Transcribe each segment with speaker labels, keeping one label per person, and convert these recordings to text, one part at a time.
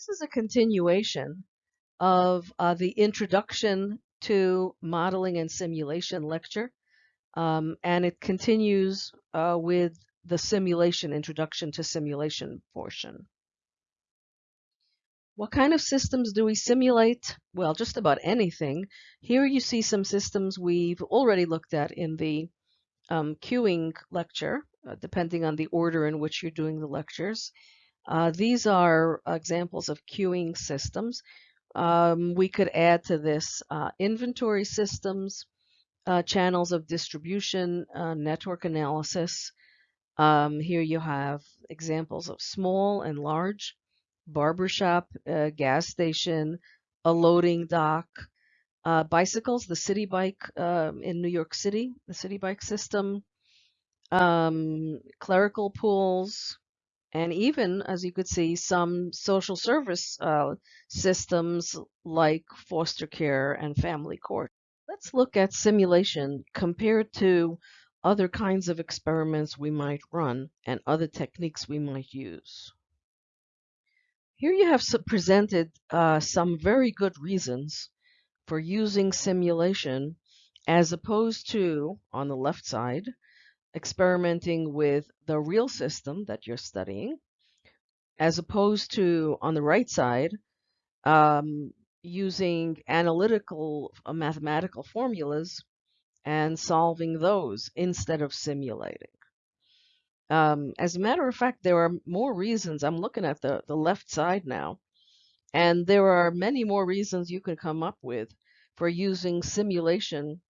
Speaker 1: This is a continuation of uh, the introduction to modeling and simulation lecture, um, and it continues uh, with the simulation introduction to simulation portion. What kind of systems do we simulate? Well, just about anything. Here you see some systems we've already looked at in the um, queuing lecture, uh, depending on the order in which you're doing the lectures. Uh, these are examples of queuing systems. Um, we could add to this uh, inventory systems, uh, channels of distribution, uh, network analysis. Um, here you have examples of small and large, barbershop, uh, gas station, a loading dock, uh, bicycles, the Citi Bike um, in New York City, the Citi Bike system, um, clerical pools, and even, as you could see, some social service uh, systems like foster care and family court. Let's look at simulation compared to other kinds of experiments we might run and other techniques we might use. Here you have presented uh, some very good reasons for using simulation as opposed to, on the left side, experimenting with the real system that you're studying, as opposed to, on the right side, um, using analytical uh, mathematical formulas and solving those instead of simulating. Um, as a matter of fact, there are more reasons. I'm looking at the, the left side now, and there are many more reasons you can come up with for using simulation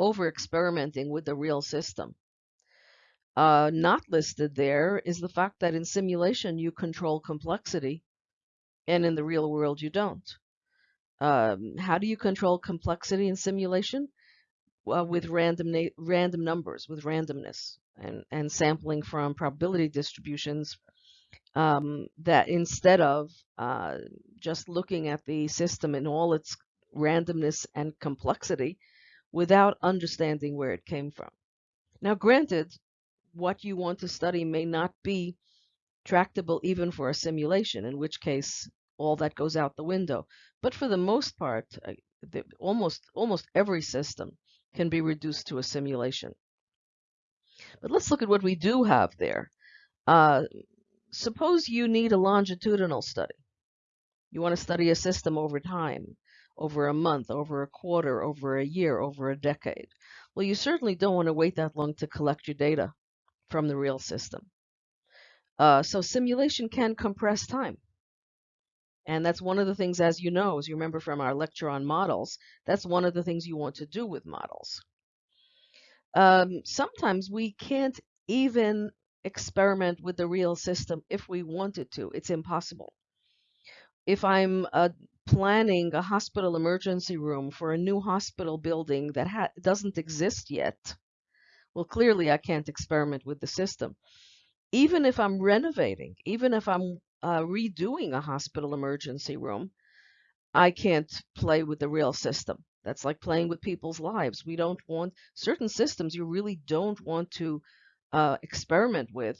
Speaker 1: over experimenting with the real system. Uh, not listed there is the fact that in simulation you control complexity and in the real world you don't. Um, how do you control complexity in simulation? Well, with random random numbers, with randomness and, and sampling from probability distributions um, that instead of uh, just looking at the system in all its randomness and complexity without understanding where it came from. Now, granted, what you want to study may not be tractable even for a simulation, in which case all that goes out the window. But for the most part, uh, almost almost every system can be reduced to a simulation. But let's look at what we do have there. Uh, suppose you need a longitudinal study. You want to study a system over time, over a month, over a quarter, over a year, over a decade. Well, you certainly don't want to wait that long to collect your data from the real system. Uh, so simulation can compress time. And that's one of the things, as you know, as you remember from our lecture on models, that's one of the things you want to do with models. Um, sometimes we can't even experiment with the real system if we wanted to. It's impossible. If I'm uh, planning a hospital emergency room for a new hospital building that doesn't exist yet, well, clearly I can't experiment with the system. Even if I'm renovating, even if I'm uh, redoing a hospital emergency room, I can't play with the real system. That's like playing with people's lives. We don't want certain systems you really don't want to uh, experiment with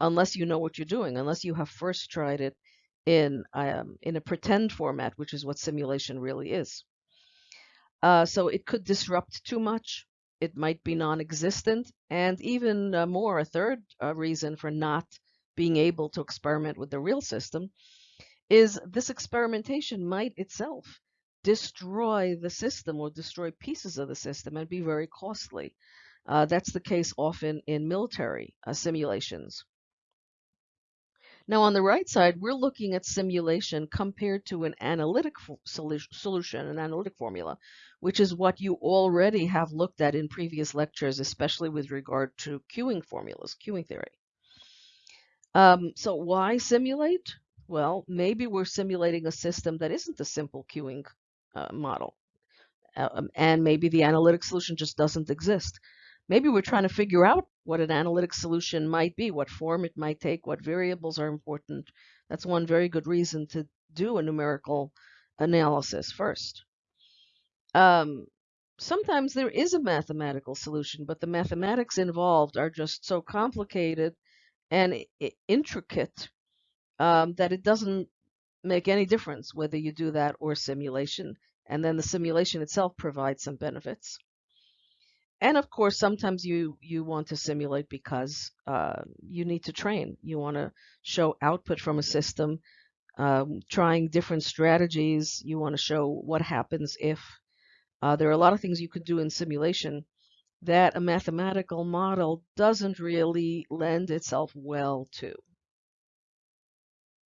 Speaker 1: unless you know what you're doing, unless you have first tried it in um, in a pretend format, which is what simulation really is. Uh, so it could disrupt too much it might be non-existent, and even uh, more, a third uh, reason for not being able to experiment with the real system is this experimentation might itself destroy the system or destroy pieces of the system and be very costly. Uh, that's the case often in military uh, simulations. Now on the right side, we're looking at simulation compared to an analytic solution, an analytic formula, which is what you already have looked at in previous lectures, especially with regard to queuing formulas, queuing theory. Um, so why simulate? Well, maybe we're simulating a system that isn't a simple queuing uh, model. Um, and maybe the analytic solution just doesn't exist. Maybe we're trying to figure out what an analytic solution might be, what form it might take, what variables are important. That's one very good reason to do a numerical analysis first. Um, sometimes there is a mathematical solution, but the mathematics involved are just so complicated and intricate um, that it doesn't make any difference whether you do that or simulation. And then the simulation itself provides some benefits. And of course, sometimes you, you want to simulate because uh, you need to train. You want to show output from a system, um, trying different strategies. You want to show what happens if. Uh, there are a lot of things you could do in simulation that a mathematical model doesn't really lend itself well to.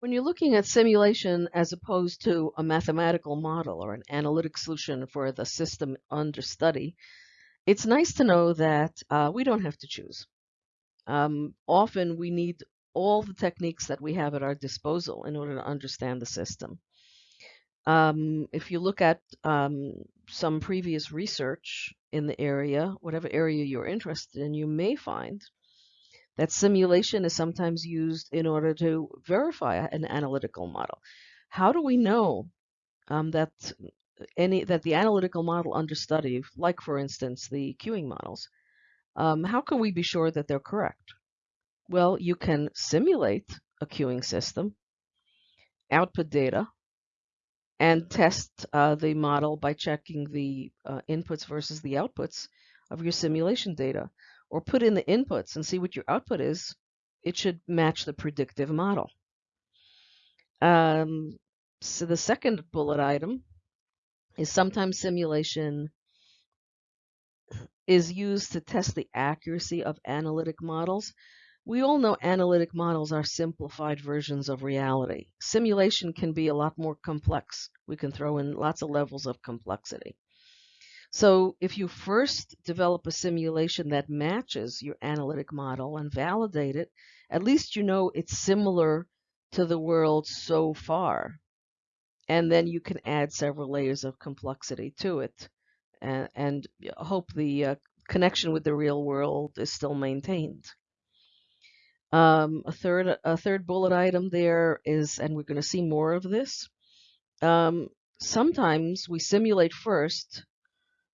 Speaker 1: When you're looking at simulation as opposed to a mathematical model or an analytic solution for the system under study, it's nice to know that uh, we don't have to choose. Um, often we need all the techniques that we have at our disposal in order to understand the system. Um, if you look at um, some previous research in the area, whatever area you're interested in, you may find that simulation is sometimes used in order to verify an analytical model. How do we know um, that any that the analytical model under study, like for instance the queuing models, um, how can we be sure that they're correct? Well, you can simulate a queuing system, output data, and test uh, the model by checking the uh, inputs versus the outputs of your simulation data. Or put in the inputs and see what your output is. It should match the predictive model. Um, so the second bullet item is sometimes simulation is used to test the accuracy of analytic models. We all know analytic models are simplified versions of reality. Simulation can be a lot more complex. We can throw in lots of levels of complexity. So if you first develop a simulation that matches your analytic model and validate it, at least you know it's similar to the world so far. And then you can add several layers of complexity to it and, and hope the uh, connection with the real world is still maintained. Um, a third a third bullet item there is, and we're going to see more of this. Um, sometimes we simulate first,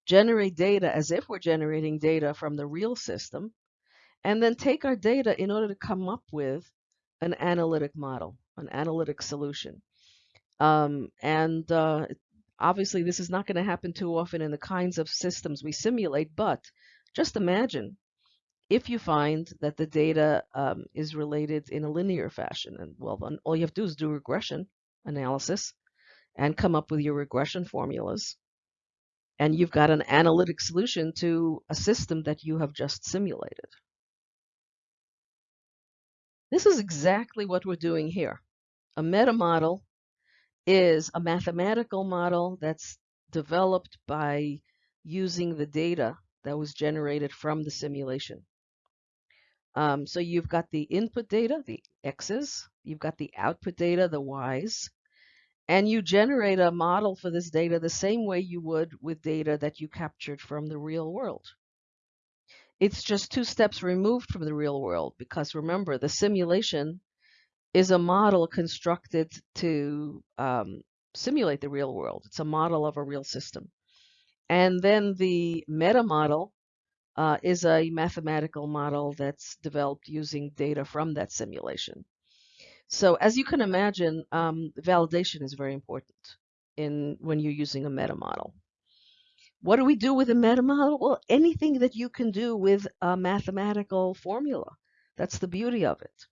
Speaker 1: generate data as if we're generating data from the real system, and then take our data in order to come up with an analytic model, an analytic solution. Um, and uh, obviously, this is not going to happen too often in the kinds of systems we simulate, but just imagine if you find that the data um, is related in a linear fashion, and well, then all you have to do is do regression analysis and come up with your regression formulas. And you've got an analytic solution to a system that you have just simulated. This is exactly what we're doing here. A meta model is a mathematical model that's developed by using the data that was generated from the simulation. Um, so you've got the input data, the x's, you've got the output data, the y's, and you generate a model for this data the same way you would with data that you captured from the real world. It's just two steps removed from the real world because remember, the simulation is a model constructed to um, simulate the real world. It's a model of a real system. And then the meta model uh, is a mathematical model that's developed using data from that simulation. So as you can imagine, um, validation is very important in when you're using a meta model. What do we do with a meta model? Well, anything that you can do with a mathematical formula. That's the beauty of it.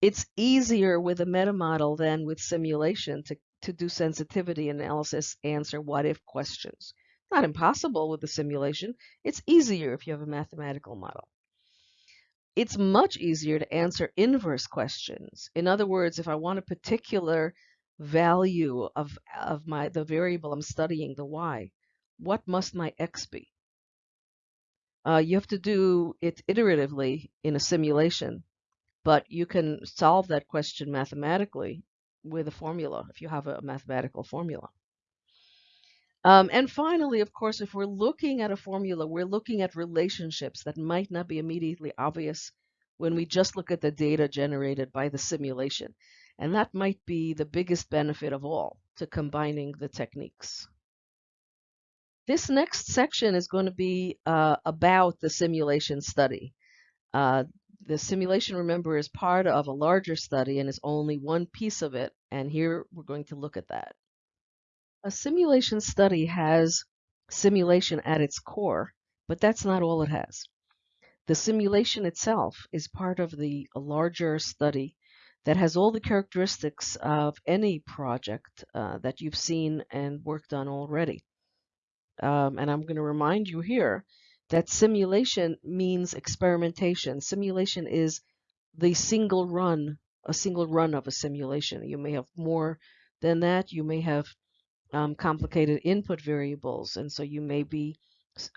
Speaker 1: It's easier with a meta model than with simulation to, to do sensitivity analysis, answer what if questions not impossible with a simulation. It's easier if you have a mathematical model. It's much easier to answer inverse questions. In other words, if I want a particular value of, of my the variable I'm studying, the y, what must my x be? Uh, you have to do it iteratively in a simulation, but you can solve that question mathematically with a formula if you have a mathematical formula. Um, and finally, of course, if we're looking at a formula, we're looking at relationships that might not be immediately obvious when we just look at the data generated by the simulation. And that might be the biggest benefit of all to combining the techniques. This next section is going to be uh, about the simulation study. Uh, the simulation, remember, is part of a larger study and is only one piece of it. And here we're going to look at that. A simulation study has simulation at its core, but that's not all it has. The simulation itself is part of the larger study that has all the characteristics of any project uh, that you've seen and worked on already. Um, and I'm going to remind you here that simulation means experimentation. Simulation is the single run, a single run of a simulation. You may have more than that. You may have um, complicated input variables, and so you may be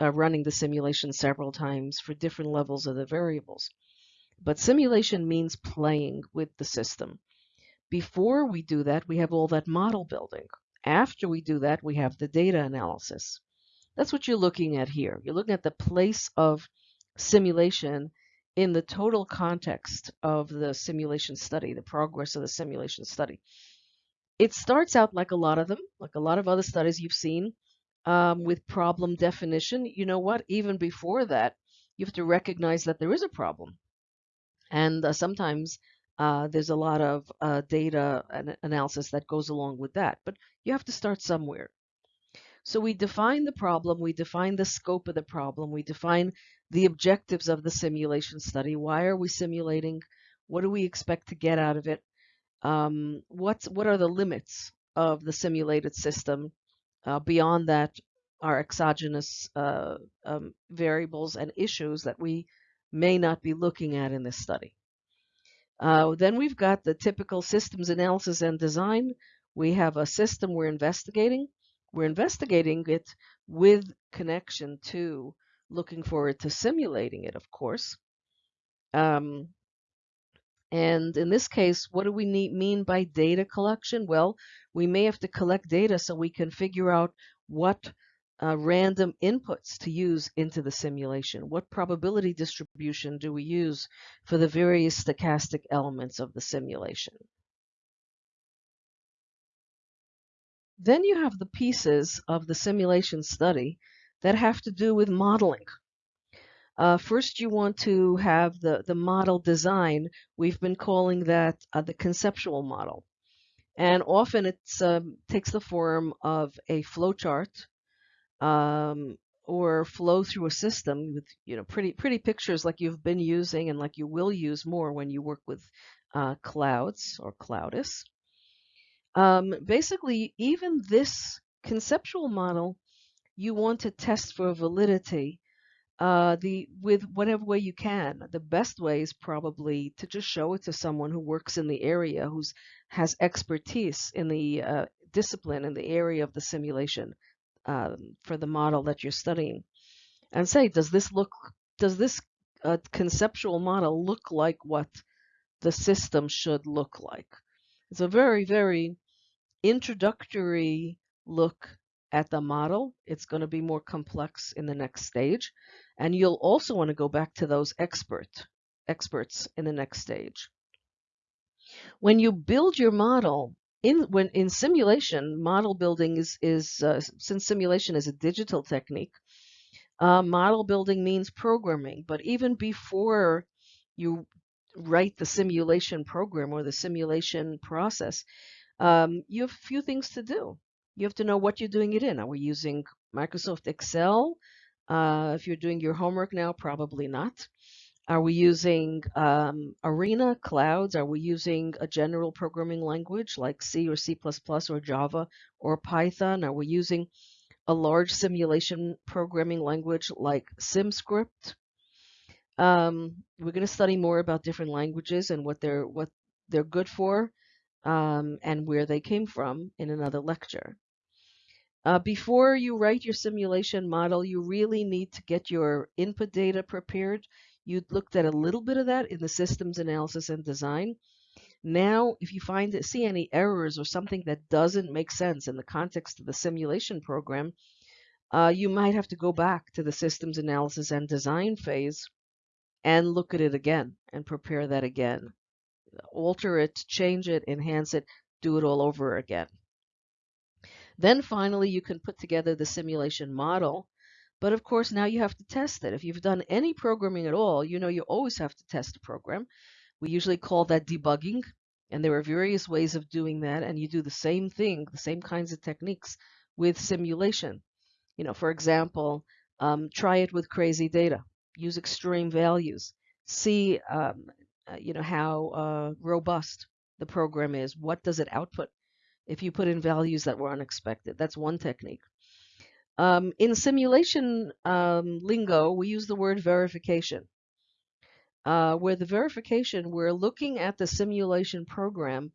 Speaker 1: uh, running the simulation several times for different levels of the variables. But simulation means playing with the system. Before we do that, we have all that model building. After we do that, we have the data analysis. That's what you're looking at here. You're looking at the place of simulation in the total context of the simulation study, the progress of the simulation study. It starts out like a lot of them, like a lot of other studies you've seen, um, with problem definition. You know what? Even before that, you have to recognize that there is a problem. And uh, sometimes uh, there's a lot of uh, data and analysis that goes along with that. But you have to start somewhere. So we define the problem, we define the scope of the problem, we define the objectives of the simulation study. Why are we simulating? What do we expect to get out of it? Um, what's, what are the limits of the simulated system? Uh, beyond that are exogenous uh, um, variables and issues that we may not be looking at in this study. Uh, then we've got the typical systems analysis and design. We have a system we're investigating. We're investigating it with connection to looking forward to simulating it, of course. Um, and in this case, what do we need, mean by data collection? Well, we may have to collect data so we can figure out what uh, random inputs to use into the simulation. What probability distribution do we use for the various stochastic elements of the simulation? Then you have the pieces of the simulation study that have to do with modeling. Uh, first, you want to have the, the model design. We've been calling that uh, the conceptual model. And often it um, takes the form of a flowchart um, or flow through a system with you know pretty pretty pictures like you've been using and like you will use more when you work with uh, clouds or Cloudus. Um, basically, even this conceptual model, you want to test for validity uh, the with whatever way you can. The best way is probably to just show it to someone who works in the area, who's has expertise in the uh, discipline in the area of the simulation um, for the model that you're studying, and say, does this look, does this uh, conceptual model look like what the system should look like? It's a very, very introductory look at the model. It's going to be more complex in the next stage. And you'll also want to go back to those expert, experts in the next stage. When you build your model, in when in simulation, model building is, is uh, since simulation is a digital technique, uh, model building means programming. But even before you write the simulation program or the simulation process, um, you have a few things to do. You have to know what you're doing it in. Are we using Microsoft Excel? Uh, if you're doing your homework now, probably not. Are we using um, Arena clouds? Are we using a general programming language like C or C++ or Java or Python? Are we using a large simulation programming language like SimScript? Um, we're going to study more about different languages and what they're what they're good for um, and where they came from in another lecture. Uh, before you write your simulation model, you really need to get your input data prepared. You looked at a little bit of that in the systems analysis and design. Now, if you find see any errors or something that doesn't make sense in the context of the simulation program, uh, you might have to go back to the systems analysis and design phase and look at it again and prepare that again alter it, change it, enhance it, do it all over again. Then finally, you can put together the simulation model. But of course, now you have to test it. If you've done any programming at all, you know you always have to test a program. We usually call that debugging, and there are various ways of doing that, and you do the same thing, the same kinds of techniques with simulation. You know, for example, um, try it with crazy data. Use extreme values. See, um, uh, you know, how uh, robust the program is. What does it output? If you put in values that were unexpected, that's one technique. Um, in simulation um, lingo, we use the word verification. Uh, where the verification, we're looking at the simulation program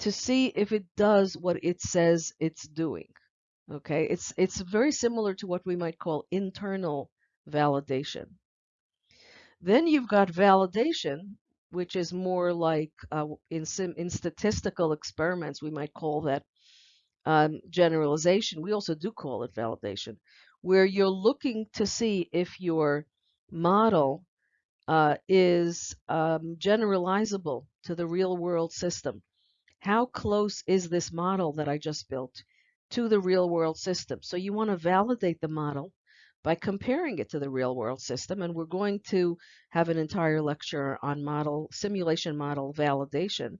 Speaker 1: to see if it does what it says it's doing. Okay, it's it's very similar to what we might call internal validation. Then you've got validation, which is more like uh, in in statistical experiments, we might call that um, generalization. We also do call it validation, where you're looking to see if your model uh, is um, generalizable to the real world system. How close is this model that I just built to the real world system. So you want to validate the model by comparing it to the real world system. And we're going to have an entire lecture on model simulation model validation.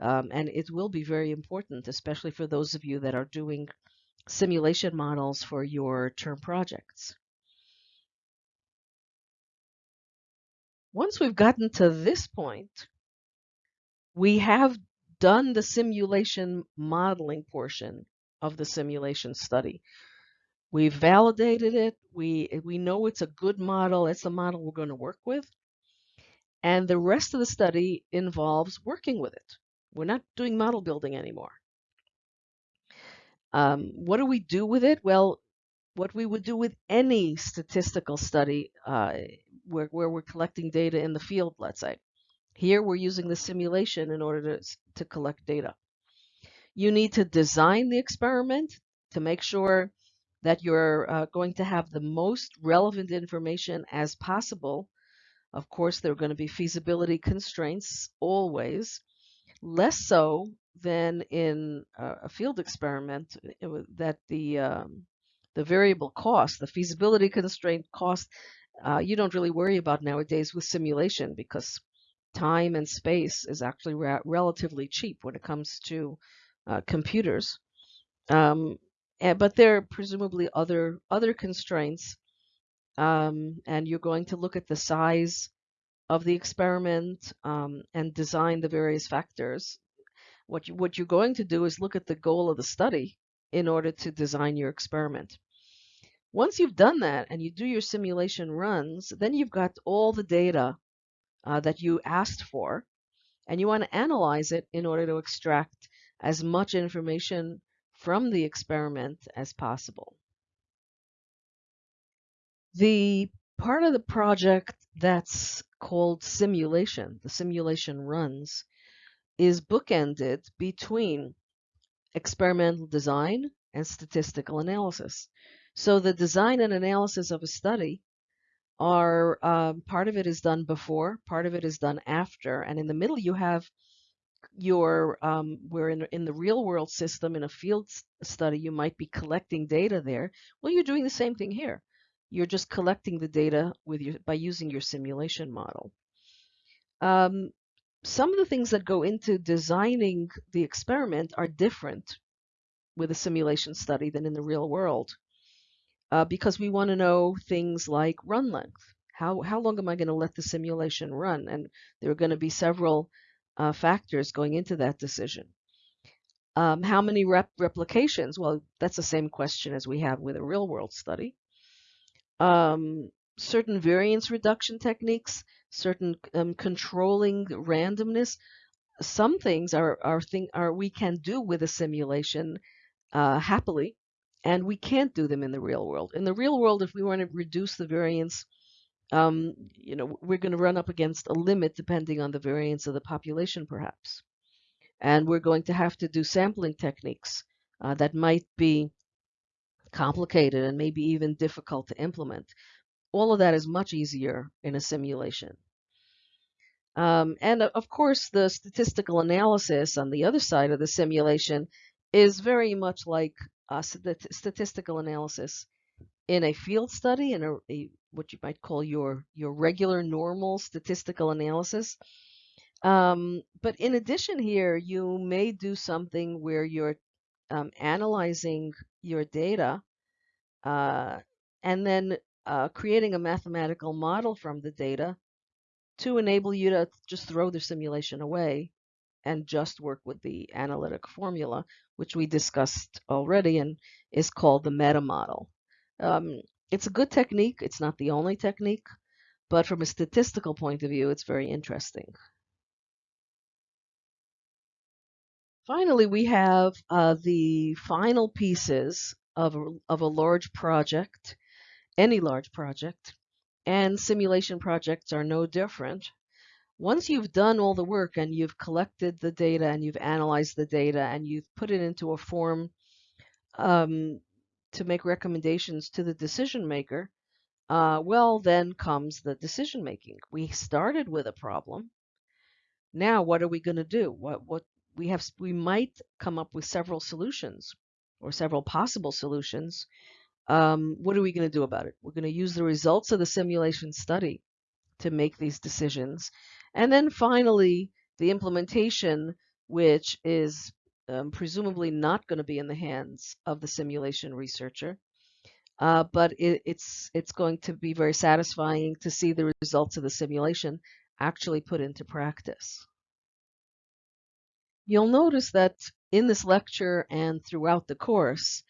Speaker 1: Um, and it will be very important, especially for those of you that are doing simulation models for your term projects. Once we've gotten to this point, we have done the simulation modeling portion of the simulation study. We've validated it. We, we know it's a good model. It's the model we're going to work with. And the rest of the study involves working with it. We're not doing model building anymore. Um, what do we do with it? Well, what we would do with any statistical study uh, where, where we're collecting data in the field, let's say. Here we're using the simulation in order to, to collect data. You need to design the experiment to make sure that you're uh, going to have the most relevant information as possible. Of course, there are going to be feasibility constraints always, less so than in a field experiment that the um, the variable cost, the feasibility constraint cost, uh, you don't really worry about nowadays with simulation because time and space is actually relatively cheap when it comes to uh, computers. Um, and, but there are presumably other other constraints, um, and you're going to look at the size of the experiment um, and design the various factors. What you, what you're going to do is look at the goal of the study in order to design your experiment. Once you've done that and you do your simulation runs, then you've got all the data uh, that you asked for, and you want to analyze it in order to extract as much information from the experiment as possible. The part of the project that's called simulation, the simulation runs, is bookended between experimental design and statistical analysis. So the design and analysis of a study are um, part of it is done before, part of it is done after, and in the middle you have your um, where in, in the real world system in a field study you might be collecting data there well you're doing the same thing here. You're just collecting the data with your by using your simulation model. Um, some of the things that go into designing the experiment are different with a simulation study than in the real world uh, because we want to know things like run length. How, how long am I going to let the simulation run? And there are going to be several uh, factors going into that decision. Um, how many rep replications? Well, that's the same question as we have with a real world study. Um, certain variance reduction techniques, certain um, controlling randomness. Some things are, are, thing, are we can do with a simulation uh, happily, and we can't do them in the real world. In the real world, if we want to reduce the variance um, you know, we're going to run up against a limit depending on the variance of the population, perhaps. And we're going to have to do sampling techniques uh, that might be complicated and maybe even difficult to implement. All of that is much easier in a simulation. Um, and of course, the statistical analysis on the other side of the simulation is very much like uh, statistical analysis in a field study, in a, a what you might call your your regular normal statistical analysis. Um, but in addition here, you may do something where you're um, analyzing your data uh, and then uh, creating a mathematical model from the data to enable you to just throw the simulation away and just work with the analytic formula, which we discussed already and is called the meta model. Um, it's a good technique. It's not the only technique, but from a statistical point of view, it's very interesting. Finally, we have uh, the final pieces of a, of a large project, any large project, and simulation projects are no different. Once you've done all the work and you've collected the data and you've analyzed the data and you've put it into a form um, to make recommendations to the decision maker, uh, well, then comes the decision making. We started with a problem. Now, what are we going to do? What what we have we might come up with several solutions or several possible solutions. Um, what are we going to do about it? We're going to use the results of the simulation study to make these decisions. And then finally, the implementation, which is um, presumably not going to be in the hands of the simulation researcher, uh, but it, it's it's going to be very satisfying to see the results of the simulation actually put into practice. You'll notice that in this lecture and throughout the course,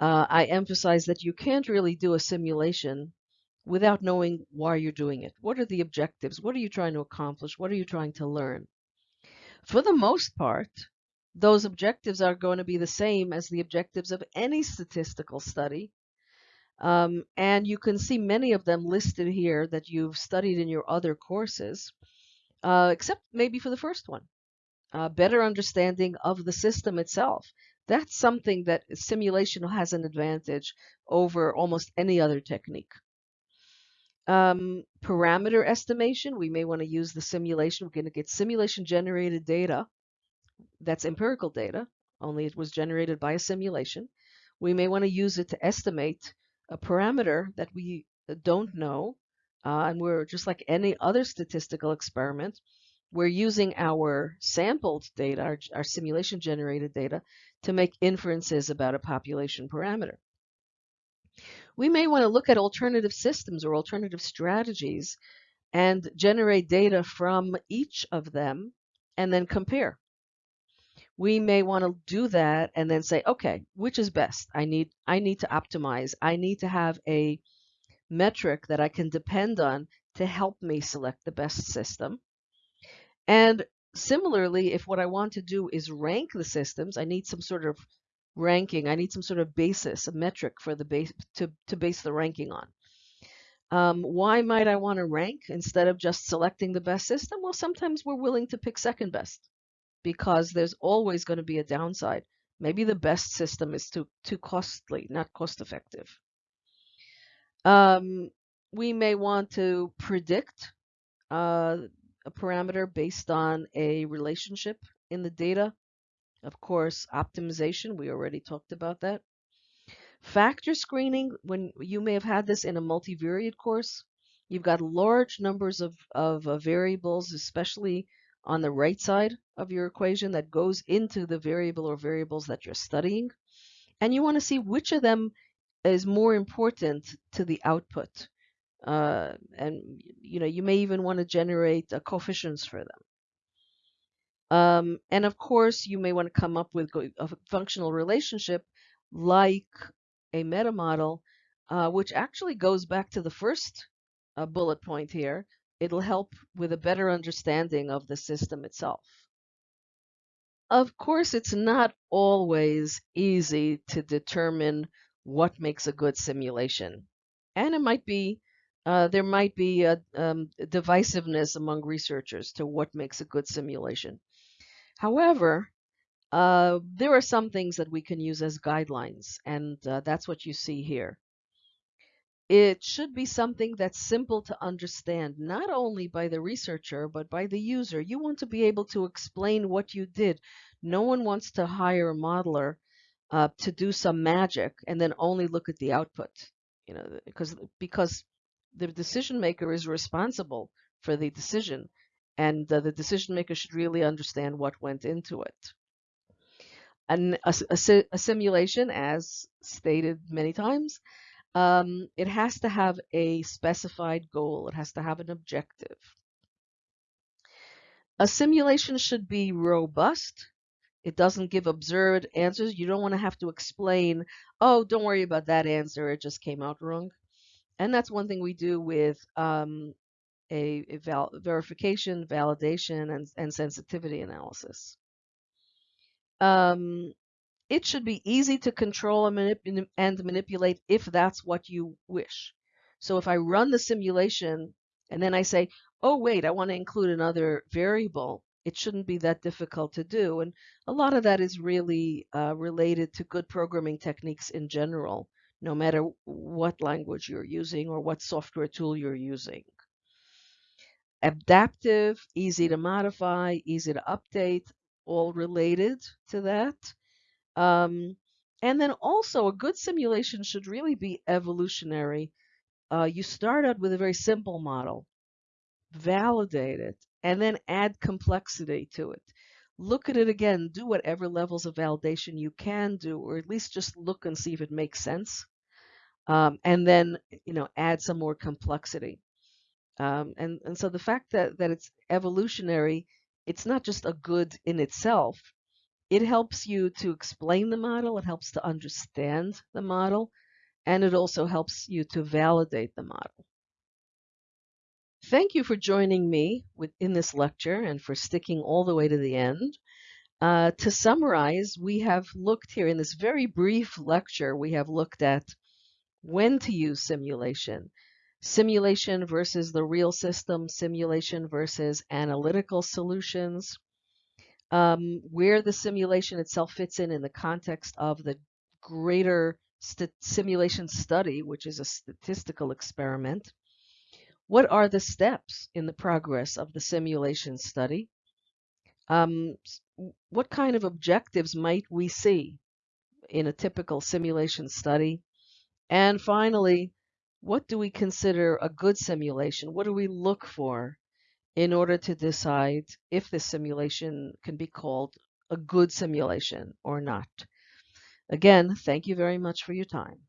Speaker 1: uh, I emphasize that you can't really do a simulation without knowing why you're doing it. What are the objectives? What are you trying to accomplish? What are you trying to learn? For the most part, those objectives are going to be the same as the objectives of any statistical study. Um, and you can see many of them listed here that you've studied in your other courses, uh, except maybe for the first one uh, better understanding of the system itself. That's something that simulation has an advantage over almost any other technique. Um, parameter estimation, we may want to use the simulation. We're going to get simulation generated data. That's empirical data, only it was generated by a simulation. We may want to use it to estimate a parameter that we don't know. Uh, and we're just like any other statistical experiment we're using our sampled data, our, our simulation generated data, to make inferences about a population parameter. We may want to look at alternative systems or alternative strategies and generate data from each of them and then compare. We may want to do that and then say, okay, which is best? I need I need to optimize. I need to have a metric that I can depend on to help me select the best system. And similarly, if what I want to do is rank the systems, I need some sort of ranking. I need some sort of basis, a metric for the base to, to base the ranking on. Um, why might I want to rank instead of just selecting the best system? Well, sometimes we're willing to pick second best because there's always going to be a downside. Maybe the best system is too too costly, not cost effective. Um, we may want to predict uh, a parameter based on a relationship in the data. Of course, optimization, we already talked about that. Factor screening, when you may have had this in a multivariate course, you've got large numbers of, of uh, variables, especially on the right side of your equation that goes into the variable or variables that you're studying. And you want to see which of them is more important to the output. Uh, and you know you may even want to generate uh, coefficients for them. Um, and of course, you may want to come up with a functional relationship like a meta model, uh, which actually goes back to the first uh, bullet point here. It'll help with a better understanding of the system itself. Of course, it's not always easy to determine what makes a good simulation. And it might be uh, there might be a um, divisiveness among researchers to what makes a good simulation. However, uh, there are some things that we can use as guidelines, and uh, that's what you see here. It should be something that's simple to understand, not only by the researcher, but by the user. You want to be able to explain what you did. No one wants to hire a modeler uh, to do some magic and then only look at the output. you know, because because the decision maker is responsible for the decision, and uh, the decision maker should really understand what went into it. And a, a, a simulation, as stated many times, um, it has to have a specified goal. It has to have an objective. A simulation should be robust. It doesn't give absurd answers. You don't want to have to explain, oh, don't worry about that answer. It just came out wrong. And that's one thing we do with um, a, a val verification, validation, and, and sensitivity analysis. Um, it should be easy to control and, manip and manipulate if that's what you wish. So if I run the simulation and then I say, oh, wait, I want to include another variable, it shouldn't be that difficult to do. And a lot of that is really uh, related to good programming techniques in general, no matter what language you're using or what software tool you're using. Adaptive, easy to modify, easy to update, all related to that. Um, and then also a good simulation should really be evolutionary. Uh, you start out with a very simple model, validate it, and then add complexity to it. Look at it again, do whatever levels of validation you can do, or at least just look and see if it makes sense. Um, and then, you know, add some more complexity. Um, and, and so the fact that, that it's evolutionary, it's not just a good in itself. It helps you to explain the model, it helps to understand the model, and it also helps you to validate the model. Thank you for joining me in this lecture and for sticking all the way to the end. Uh, to summarize, we have looked here in this very brief lecture, we have looked at when to use simulation, simulation versus the real system, simulation versus analytical solutions, um, where the simulation itself fits in in the context of the greater st simulation study, which is a statistical experiment, what are the steps in the progress of the simulation study? Um, what kind of objectives might we see in a typical simulation study? And finally, what do we consider a good simulation? What do we look for in order to decide if the simulation can be called a good simulation or not? Again, thank you very much for your time.